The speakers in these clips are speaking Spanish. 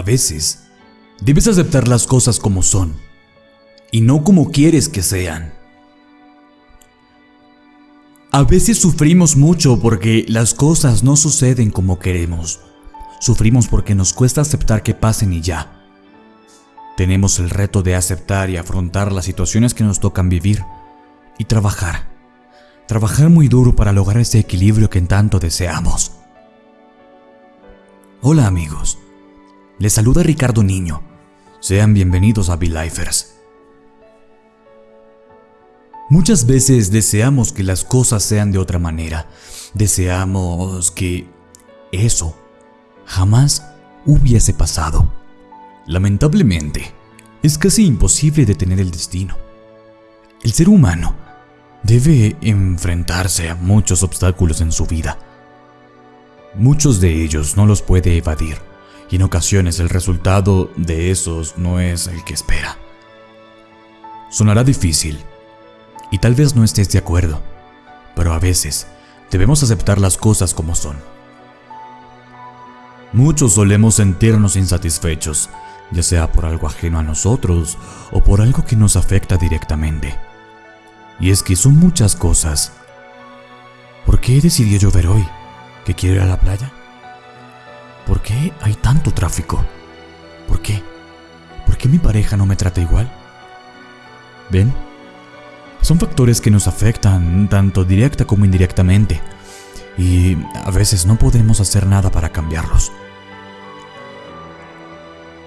A veces, debes aceptar las cosas como son y no como quieres que sean. A veces sufrimos mucho porque las cosas no suceden como queremos. Sufrimos porque nos cuesta aceptar que pasen y ya. Tenemos el reto de aceptar y afrontar las situaciones que nos tocan vivir y trabajar. Trabajar muy duro para lograr ese equilibrio que tanto deseamos. Hola amigos, les saluda Ricardo Niño. Sean bienvenidos a Be-Lifers. Muchas veces deseamos que las cosas sean de otra manera. Deseamos que eso jamás hubiese pasado. Lamentablemente, es casi imposible detener el destino. El ser humano debe enfrentarse a muchos obstáculos en su vida. Muchos de ellos no los puede evadir y en ocasiones el resultado de esos no es el que espera. Sonará difícil, y tal vez no estés de acuerdo, pero a veces debemos aceptar las cosas como son. Muchos solemos sentirnos insatisfechos, ya sea por algo ajeno a nosotros o por algo que nos afecta directamente. Y es que son muchas cosas. ¿Por qué decidió llover hoy? ¿Que quiero ir a la playa? ¿Por qué hay tanto tráfico? ¿Por qué? ¿Por qué mi pareja no me trata igual? ¿Ven? Son factores que nos afectan tanto directa como indirectamente y a veces no podemos hacer nada para cambiarlos.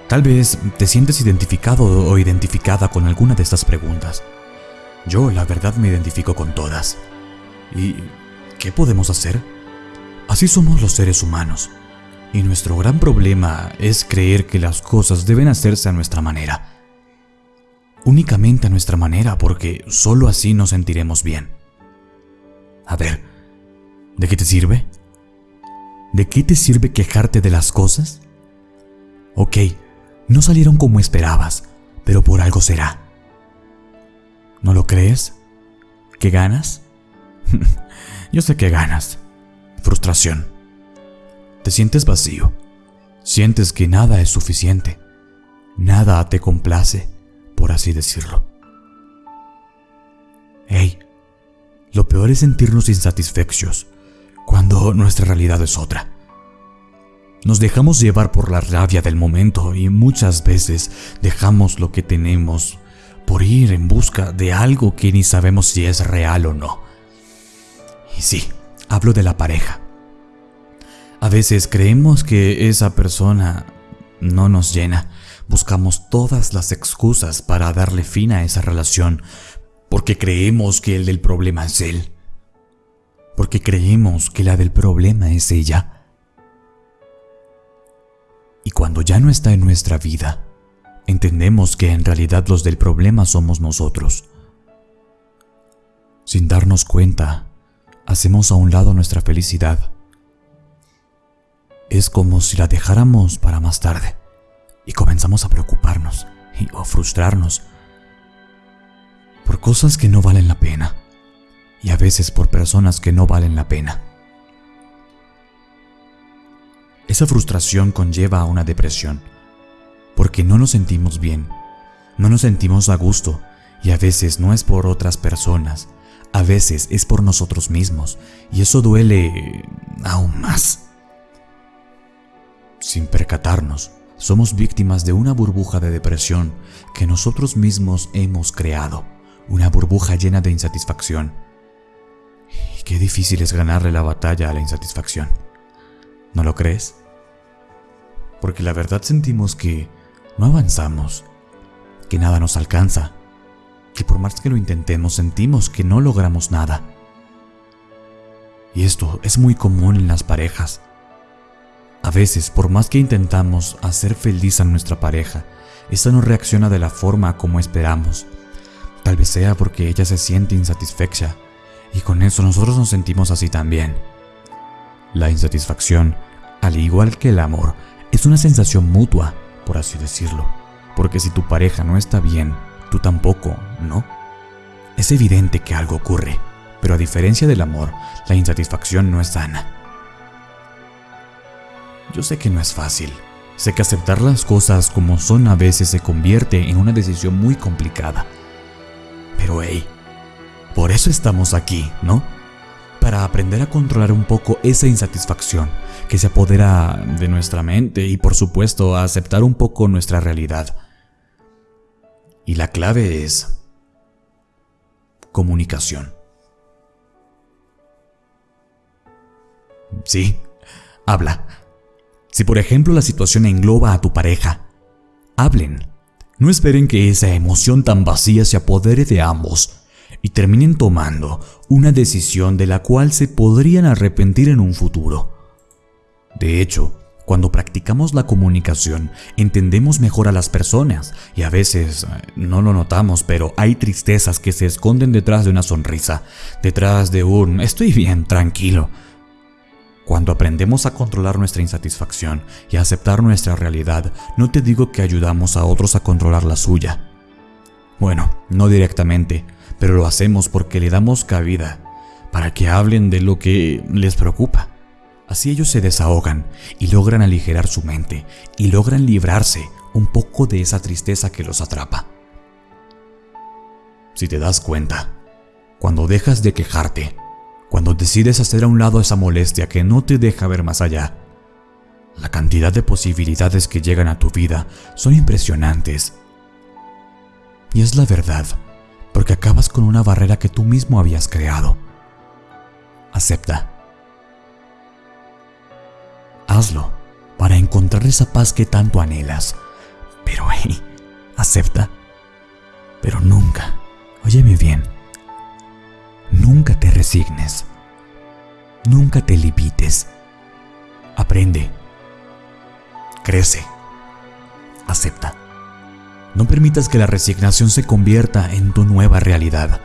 Tal vez te sientes identificado o identificada con alguna de estas preguntas. Yo, la verdad, me identifico con todas. ¿Y qué podemos hacer? Así somos los seres humanos. Y nuestro gran problema es creer que las cosas deben hacerse a nuestra manera únicamente a nuestra manera porque solo así nos sentiremos bien. A ver, ¿de qué te sirve? ¿De qué te sirve quejarte de las cosas? Ok, no salieron como esperabas, pero por algo será. ¿No lo crees? ¿Qué ganas? Yo sé que ganas. Frustración. Te sientes vacío. Sientes que nada es suficiente. Nada te complace por así decirlo. Hey, lo peor es sentirnos insatisfechos cuando nuestra realidad es otra. Nos dejamos llevar por la rabia del momento y muchas veces dejamos lo que tenemos por ir en busca de algo que ni sabemos si es real o no. Y sí, hablo de la pareja. A veces creemos que esa persona no nos llena buscamos todas las excusas para darle fin a esa relación porque creemos que el del problema es él. Porque creemos que la del problema es ella. Y cuando ya no está en nuestra vida, entendemos que en realidad los del problema somos nosotros. Sin darnos cuenta, hacemos a un lado nuestra felicidad. Es como si la dejáramos para más tarde y comenzamos a preocuparnos y, o frustrarnos por cosas que no valen la pena y a veces por personas que no valen la pena. Esa frustración conlleva a una depresión porque no nos sentimos bien, no nos sentimos a gusto y a veces no es por otras personas, a veces es por nosotros mismos y eso duele aún más. Sin percatarnos, somos víctimas de una burbuja de depresión que nosotros mismos hemos creado, una burbuja llena de insatisfacción. Y qué difícil es ganarle la batalla a la insatisfacción. ¿No lo crees? Porque la verdad sentimos que no avanzamos, que nada nos alcanza, que por más que lo intentemos sentimos que no logramos nada. Y esto es muy común en las parejas. A veces, por más que intentamos hacer feliz a nuestra pareja, esta no reacciona de la forma como esperamos. Tal vez sea porque ella se siente insatisfecha y con eso nosotros nos sentimos así también. La insatisfacción, al igual que el amor, es una sensación mutua, por así decirlo, porque si tu pareja no está bien, tú tampoco, ¿no? Es evidente que algo ocurre, pero a diferencia del amor, la insatisfacción no es sana. Yo sé que no es fácil, Sé que aceptar las cosas como son a veces se convierte en una decisión muy complicada. Pero hey, por eso estamos aquí, ¿no? Para aprender a controlar un poco esa insatisfacción que se apodera de nuestra mente y por supuesto a aceptar un poco nuestra realidad. Y la clave es comunicación. Sí, habla. Si por ejemplo la situación engloba a tu pareja, hablen. No esperen que esa emoción tan vacía se apodere de ambos y terminen tomando una decisión de la cual se podrían arrepentir en un futuro. De hecho, cuando practicamos la comunicación, entendemos mejor a las personas y a veces eh, no lo notamos, pero hay tristezas que se esconden detrás de una sonrisa, detrás de un estoy bien, tranquilo. Cuando aprendemos a controlar nuestra insatisfacción y a aceptar nuestra realidad, no te digo que ayudamos a otros a controlar la suya. Bueno, no directamente, pero lo hacemos porque le damos cabida para que hablen de lo que les preocupa. Así ellos se desahogan y logran aligerar su mente y logran librarse un poco de esa tristeza que los atrapa. Si te das cuenta, cuando dejas de quejarte, cuando decides hacer a un lado esa molestia que no te deja ver más allá, la cantidad de posibilidades que llegan a tu vida son impresionantes. Y es la verdad, porque acabas con una barrera que tú mismo habías creado. Acepta. Hazlo para encontrar esa paz que tanto anhelas. Pero hey, acepta. Pero nunca, óyeme bien, nunca resignes. Nunca te limites. Aprende. Crece. Acepta. No permitas que la resignación se convierta en tu nueva realidad,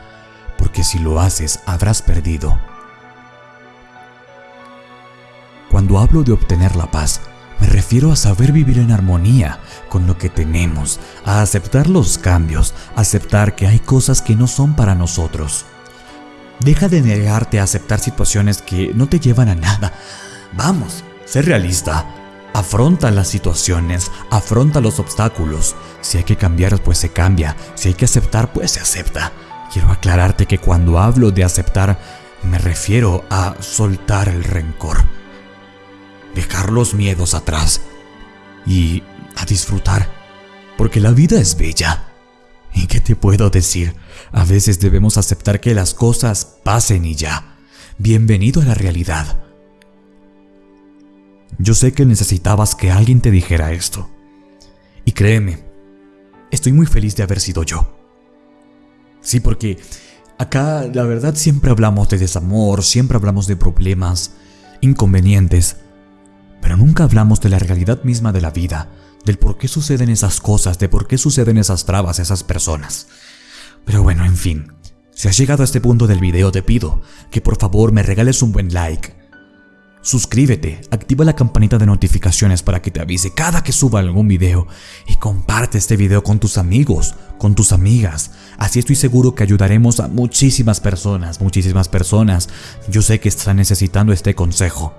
porque si lo haces habrás perdido. Cuando hablo de obtener la paz, me refiero a saber vivir en armonía con lo que tenemos, a aceptar los cambios, aceptar que hay cosas que no son para nosotros. Deja de negarte a aceptar situaciones que no te llevan a nada. Vamos, sé realista. Afronta las situaciones, afronta los obstáculos. Si hay que cambiar, pues se cambia. Si hay que aceptar, pues se acepta. Quiero aclararte que cuando hablo de aceptar, me refiero a soltar el rencor. Dejar los miedos atrás y a disfrutar. Porque la vida es bella. ¿Y qué te puedo decir? A veces debemos aceptar que las cosas pasen y ya. Bienvenido a la realidad. Yo sé que necesitabas que alguien te dijera esto. Y créeme, estoy muy feliz de haber sido yo. Sí, porque acá la verdad siempre hablamos de desamor, siempre hablamos de problemas, inconvenientes, pero nunca hablamos de la realidad misma de la vida, del por qué suceden esas cosas, de por qué suceden esas trabas a esas personas. Pero bueno, en fin, si has llegado a este punto del video te pido que por favor me regales un buen like, Suscríbete, activa la campanita de notificaciones para que te avise cada que suba algún video y comparte este video con tus amigos, con tus amigas. Así estoy seguro que ayudaremos a muchísimas personas, muchísimas personas. Yo sé que están necesitando este consejo.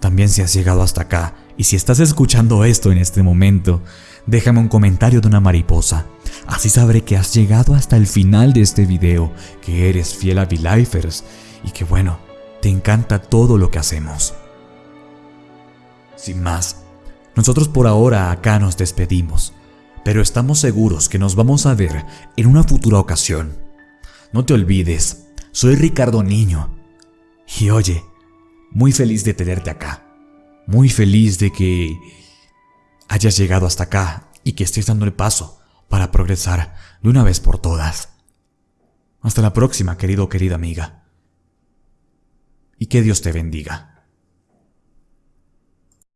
También si has llegado hasta acá y si estás escuchando esto en este momento, déjame un comentario de una mariposa. Así sabré que has llegado hasta el final de este video, que eres fiel a V-Lifers y que bueno, te encanta todo lo que hacemos. Sin más, nosotros por ahora acá nos despedimos, pero estamos seguros que nos vamos a ver en una futura ocasión. No te olvides, soy Ricardo Niño. Y oye, muy feliz de tenerte acá. Muy feliz de que hayas llegado hasta acá y que estés dando el paso para progresar de una vez por todas. Hasta la próxima, querido o querida amiga y que Dios te bendiga.